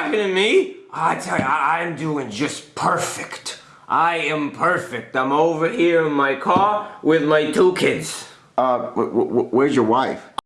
talking to me? I tell you, I, am doing just perfect. I am perfect. I'm over here in my car with my two kids. Uh, where's your wife?